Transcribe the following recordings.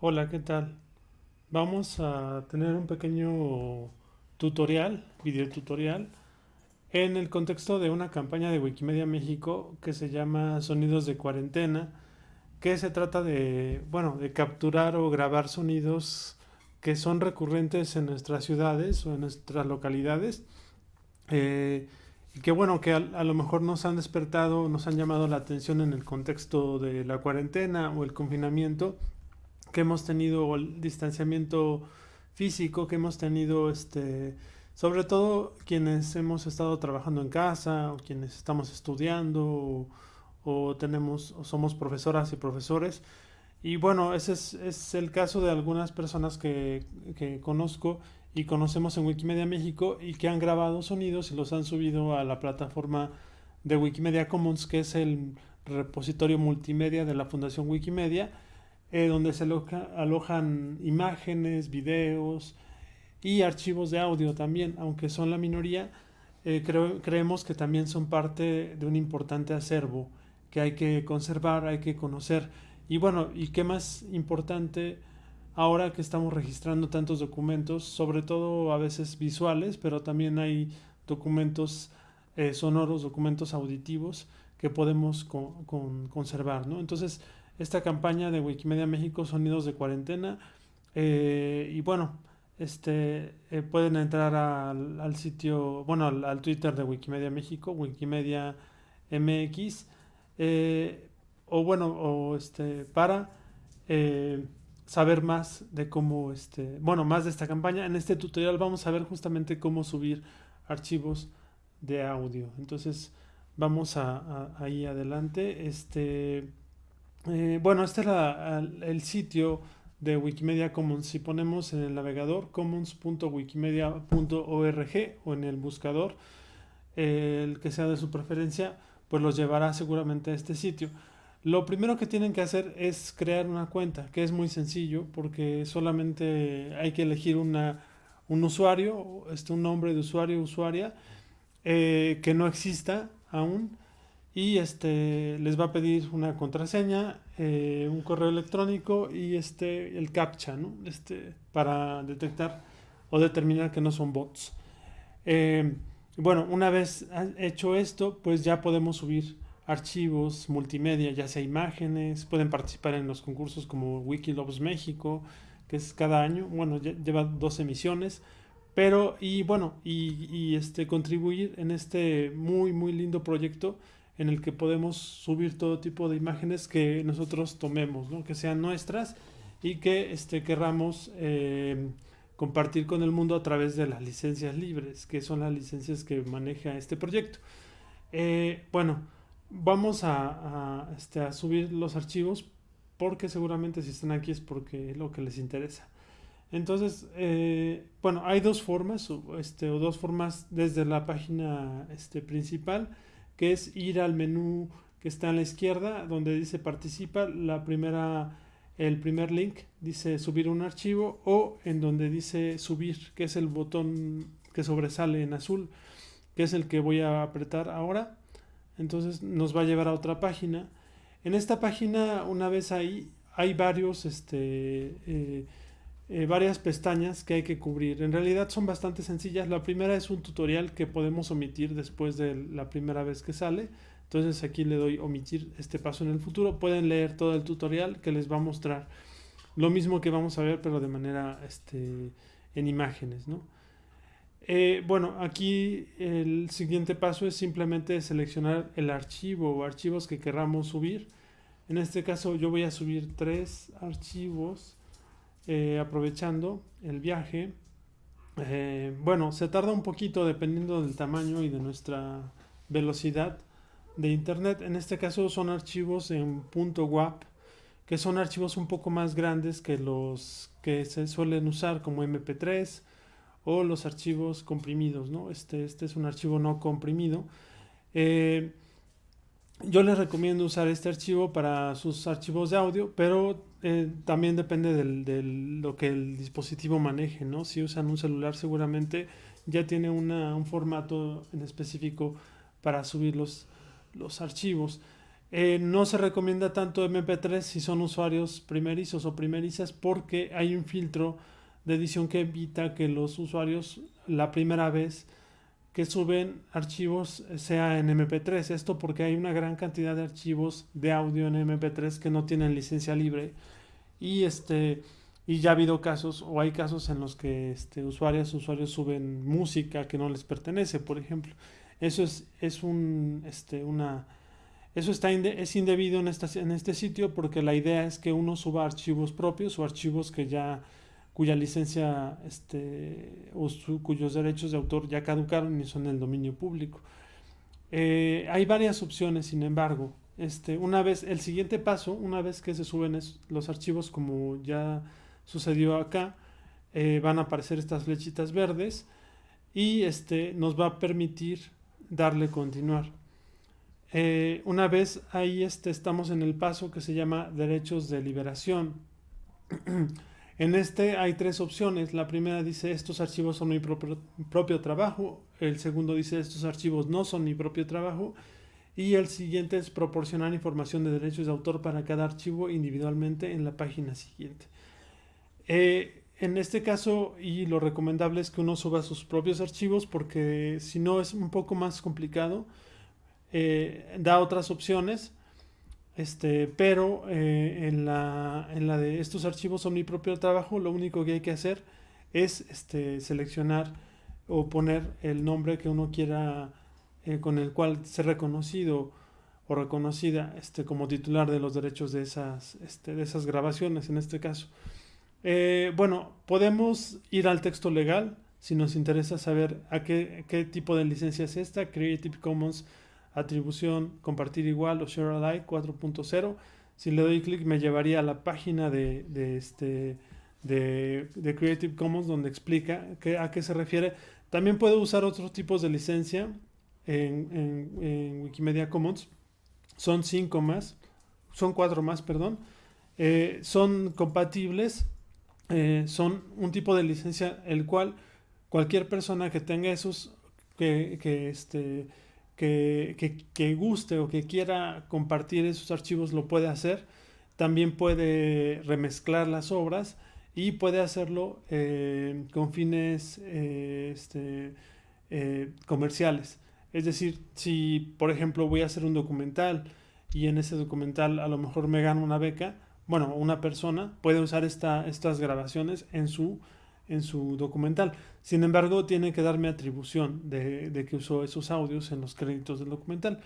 Hola, ¿qué tal? Vamos a tener un pequeño tutorial, video tutorial, en el contexto de una campaña de Wikimedia México que se llama Sonidos de Cuarentena, que se trata de, bueno, de capturar o grabar sonidos que son recurrentes en nuestras ciudades o en nuestras localidades. eh, y que bueno, que a, a lo mejor nos han despertado, nos han llamado la atención en el contexto de la cuarentena o el confinamiento que hemos tenido el distanciamiento físico que hemos tenido, este, sobre todo quienes hemos estado trabajando en casa o quienes estamos estudiando o, o tenemos o somos profesoras y profesores. Y bueno, ese es, es el caso de algunas personas que, que conozco y conocemos en Wikimedia México y que han grabado sonidos y los han subido a la plataforma de Wikimedia Commons, que es el repositorio multimedia de la Fundación Wikimedia eh, donde se aloja- alojan imágenes, videos y archivos de audio también, aunque son la minoría, eh, creemos que también son parte de un importante acervo que hay que conservar, hay que conocer. Y bueno, y qué más importante ahora que estamos registrando tantos documentos, sobre todo a veces visuales, pero también hay documentos eh, sonoros, documentos auditivos que podemos con- conservar, ¿no? Entonces, esta campaña de Wikimedia México, Sonidos de Cuarentena. eh, y bueno, este, eh, pueden entrar al, sitio, bueno, al, Twitter de Wikimedia México, Wikimedia MX, eh, o bueno, o este, para saber más de cómo, este, bueno, más de esta campaña. En este tutorial vamos a ver justamente cómo subir archivos de audio. Entonces, vamos a, a- ahí adelante. Este, eh, bueno, este era el, sitio de Wikimedia Commons. Si ponemos en el navegador commons.wikimedia.org o en el buscador, el que sea de su preferencia, pues los llevará seguramente a este sitio. Lo primero que tienen que hacer es crear una cuenta, que es muy sencillo porque solamente hay que elegir una, un usuario, este, un nombre de usuario o usuaria eh, que no exista aún y este les va a pedir una contraseña, eh, un correo electrónico y este el captcha, ¿no? Este para detectar o determinar que no son bots. Eh, bueno, una vez hecho esto, pues ya podemos subir archivos multimedia, ya sea imágenes, pueden participar en los concursos como Wikiloves México, que es cada año, bueno, lleva dos emisiones, pero y bueno, y, y, este contribuir en este muy muy lindo proyecto en el que podemos subir todo tipo de imágenes que nosotros tomemos, ¿no? Que sean nuestras y que este, querramos eh, compartir con el mundo a través de las licencias libres, que son las licencias que maneja este proyecto. Eh, bueno, vamos a, este, a subir los archivos porque seguramente si están aquí es porque es lo que les interesa. Entonces, eh, bueno, hay dos formas, este, o dos formas desde la página este, principal, que es ir al menú que está a la izquierda, donde dice participa, la primera, el primer link dice subir un archivo, o en donde dice subir, que es el botón que sobresale en azul, que es el que voy a apretar ahora. Entonces nos va a llevar a otra página. En esta página, una vez ahí, hay varios, este, eh, eh, varias pestañas que hay que cubrir. En realidad son bastante sencillas. La primera es un tutorial que podemos omitir después de la primera vez que sale. Entonces aquí le doy omitir este paso en el futuro. Pueden leer todo el tutorial que les va a mostrar lo mismo que vamos a ver, pero de manera este, en imágenes, ¿no? Eh, bueno, aquí el siguiente paso es simplemente seleccionar el archivo o archivos que querramos subir. En este caso yo voy a subir tres archivos eh, aprovechando el viaje. Eh, bueno, se tarda un poquito dependiendo del tamaño y de nuestra velocidad de internet. En este caso son archivos en .wap, que son archivos un poco más grandes que los que se suelen usar como MP3 o los archivos comprimidos, ¿no? Este, este es un archivo no comprimido. Eh, yo les recomiendo usar este archivo para sus archivos de audio, pero eh, también depende de lo que el dispositivo maneje, ¿no? Si usan un celular seguramente ya tiene un formato en específico para subir los, los archivos. Eh, no se recomienda tanto MP3 si son usuarios primerizos o primerizas porque hay un filtro de edición que evita que los usuarios la primera vez que suben archivos sea en MP3. Esto porque hay una gran cantidad de archivos de audio en MP3 que no tienen licencia libre y este y ya ha habido casos o hay casos en los que este, usuarios usuarios suben música que no les pertenece, por ejemplo. Eso es, es un este, una eso está es indebido en, esta, en este sitio porque la idea es que uno suba archivos propios o archivos que ya cuya licencia este, o cuyos derechos de autor ya caducaron y son del dominio público. Eh, hay varias opciones, sin embargo. Este, una vez, el siguiente paso, una vez que se suben los archivos como ya sucedió acá, eh, van a aparecer estas flechitas verdes y este, nos va a permitir darle continuar. Eh, una vez ahí este, estamos en el paso que se llama derechos de liberación. en este hay tres opciones. La primera dice estos archivos son mi propio, trabajo. El segundo dice estos archivos no son mi propio trabajo. Y el siguiente es proporcionar información de derechos de autor para cada archivo individualmente en la página siguiente. Eh, en este caso, y lo recomendable es que uno suba sus propios archivos porque si no es un poco más complicado eh, da otras opciones, este, pero eh, en, la, en, la, de estos archivos son mi propio trabajo, lo único que hay que hacer es este, seleccionar o poner el nombre que uno quiera eh, con el cual ser reconocido o reconocida este, como titular de los derechos de esas, este, de esas grabaciones en este caso. bueno, podemos ir al texto legal si nos interesa saber a qué, qué tipo de licencia es esta, Creative Commons atribución compartir igual o share alike 4.0. Si le doy clic me llevaría a la página de, este, de, Creative Commons donde explica a qué se refiere. También puedo usar otros tipos de licencia en, Wikimedia Commons. Son cinco más, son cuatro más, perdón. Eh, son compatibles, eh, son un tipo de licencia el cual cualquier persona que tenga esos, que, que este, que, guste o que quiera compartir esos archivos lo puede hacer. También puede remezclar las obras y puede hacerlo eh, con fines eh, este, eh, comerciales. Es decir, si por ejemplo voy a hacer un documental y en ese documental a lo mejor me gano una beca, bueno, una persona puede usar esta, estas grabaciones en su en su documental. Sin embargo, tiene que darme atribución de, que usó esos audios en los créditos del documental.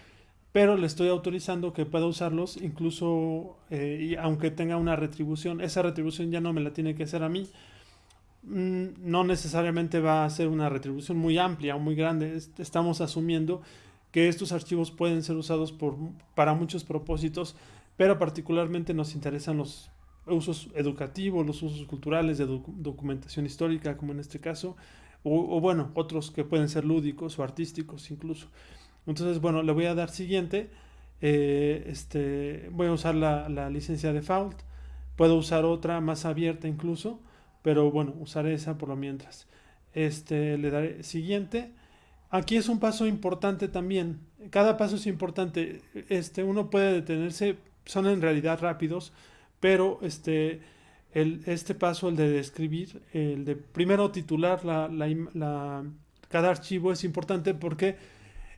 Pero le estoy autorizando que pueda usarlos incluso eh, y aunque tenga una retribución. Esa retribución ya no me la tiene que hacer a mí. Mm, no necesariamente va a ser una retribución muy amplia o muy grande. Estamos asumiendo que estos archivos pueden ser usados por, para muchos propósitos, pero particularmente nos interesan los usos educativos, los usos culturales de documentación histórica, como en este caso, o, bueno, otros que pueden ser lúdicos o artísticos incluso. Entonces, bueno, le voy a dar siguiente. Eh, este, voy a usar la, la, licencia default. Puedo usar otra más abierta incluso, pero bueno, usaré esa por lo mientras. Este, le daré siguiente. Aquí es un paso importante también. Cada paso es importante. Este, uno puede detenerse, son en realidad rápidos, pero este, este paso, el de describir, el de primero titular la, la, cada archivo es importante porque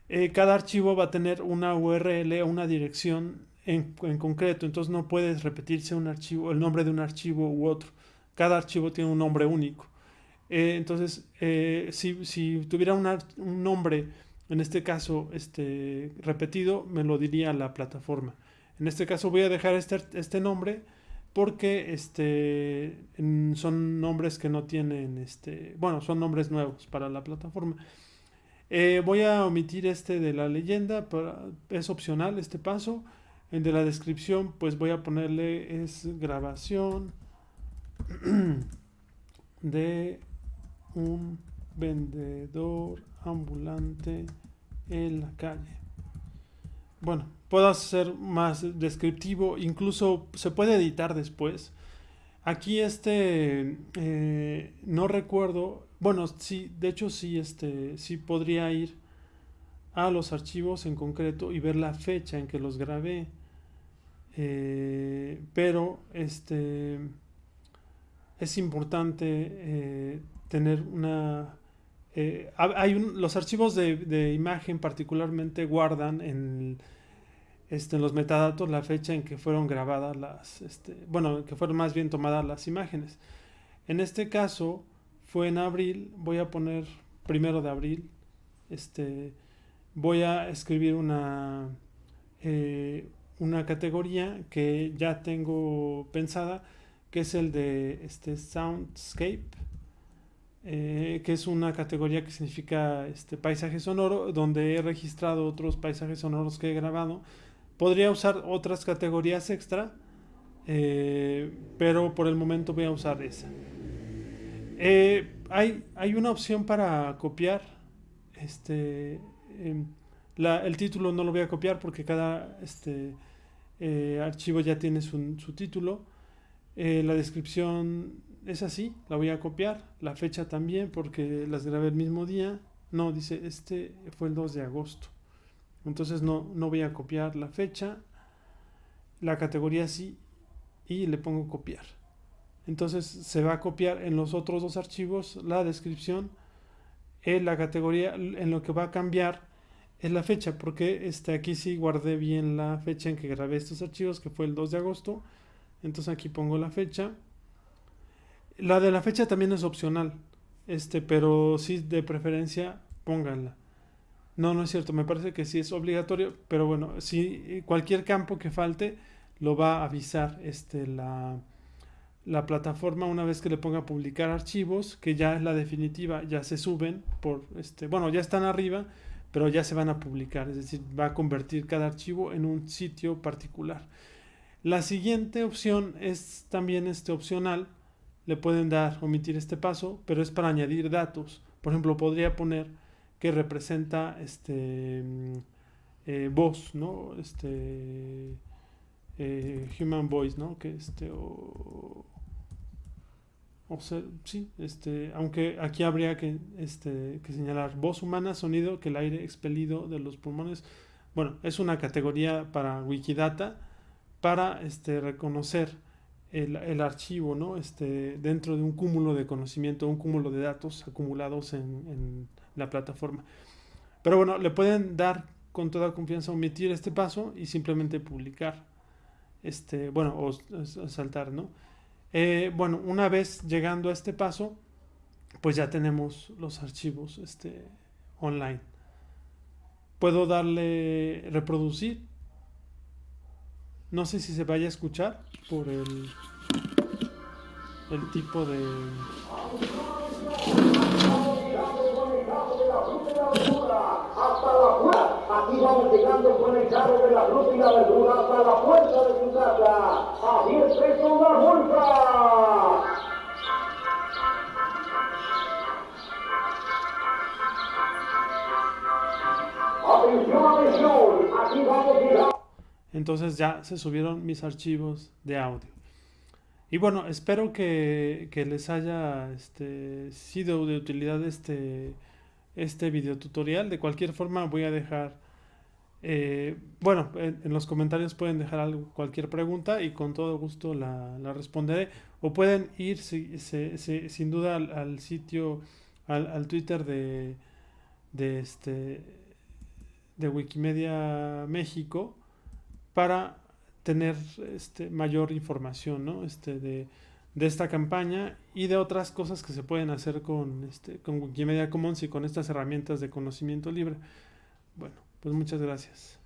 eh, cada archivo va a tener una URL o una dirección en, en, concreto, entonces no puedes repetirse un archivo, el nombre de un archivo u otro. Cada archivo tiene un nombre único. Eh, entonces, eh, si, si, tuviera un nombre, en este caso, este, repetido, me lo diría la plataforma. En este caso voy a dejar este, este nombre porque este, son nombres que no tienen, este, bueno, son nombres nuevos para la plataforma. Eh, voy a omitir este de la leyenda, es opcional este paso. El de la descripción, pues voy a ponerle es grabación de un vendedor ambulante en la calle. Bueno, puedo ser más descriptivo, incluso se puede editar después. Aquí este, eh, no recuerdo, bueno, sí, de hecho sí, este, sí podría ir a los archivos en concreto y ver la fecha en que los grabé. Eh, pero este es importante eh, tener una hay los archivos de, imagen particularmente guardan en, este, en los metadatos la fecha en que fueron grabadas las este, bueno que fueron más bien tomadas las imágenes en este caso fue en abril voy a poner primero de abril este voy a escribir una una categoría que ya tengo pensada, que es el de este Soundscape, eh, que es una categoría que significa este paisaje sonoro, donde he registrado otros paisajes sonoros que he grabado. Podría usar otras categorías extra, eh, pero por el momento voy a usar esa. Eh, hay, hay, una opción para copiar este em, el título no lo voy a copiar porque cada este, eh, archivo ya tiene su, título. Eh, la descripción es así, la voy a copiar. La fecha también porque las grabé el mismo día. No, dice, este fue el 2 de agosto. Entonces no, no voy a copiar la fecha. La categoría sí y le pongo copiar. Entonces se va a copiar en los otros dos archivos la descripción, en la categoría, en lo que va a cambiar es la fecha, porque este, aquí sí guardé bien la fecha en que grabé estos archivos, que fue el 2 de agosto. Entonces aquí pongo la fecha. La de la fecha también es opcional, este, pero sí de preferencia pónganla. No, no es cierto, me parece que sí es obligatorio, pero bueno, si cualquier campo que falte lo va a avisar este, la, la plataforma una vez que le ponga publicar archivos, que ya es la definitiva, ya se suben por este, bueno, ya están arriba, pero ya se van a publicar, es decir, va a convertir cada archivo en un sitio particular. La siguiente opción es también este opcional, le pueden dar omitir este paso, pero es para añadir datos. Por ejemplo, podría poner que representa este eh, voz, ¿no? Este eh, human voice, ¿no? Que este o, sea, sí, este, aunque aquí habría que, este, que señalar voz humana, sonido que el aire expelido de los pulmones. Bueno, es una categoría para Wikidata para este, reconocer el, el, archivo ¿no? este, dentro de un cúmulo de conocimiento, un cúmulo de datos acumulados en la plataforma. Pero bueno, le pueden dar con toda confianza omitir este paso y simplemente publicar. Este, bueno, o, saltar, ¿no? Eh, bueno, una vez llegando a este paso, pues ya tenemos los archivos este, online. Puedo darle reproducir. No sé si se vaya a escuchar por el, el tipo de... La fruta y la verdura hasta la puerta de su casa. A 10 pesos. Atención, atención. Aquí vamos. Entonces ya se subieron mis archivos de audio. Y bueno, espero que, que les haya este, sido de utilidad este, este video tutorial. De cualquier forma voy a dejar, eh, bueno, en, los comentarios pueden dejar cualquier pregunta y con todo gusto la, la responderé. O pueden ir sin duda al, sitio, al, al, Twitter de, de, este, de Wikimedia México para tener este, mayor información ¿no? este, de, de esta campaña y de otras cosas que se pueden hacer con, este, con Wikimedia Commons y con estas herramientas de conocimiento libre. Bueno, pues muchas gracias.